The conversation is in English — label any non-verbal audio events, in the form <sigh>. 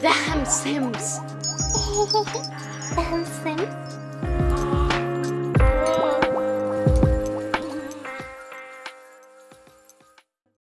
Damn Sims. <laughs>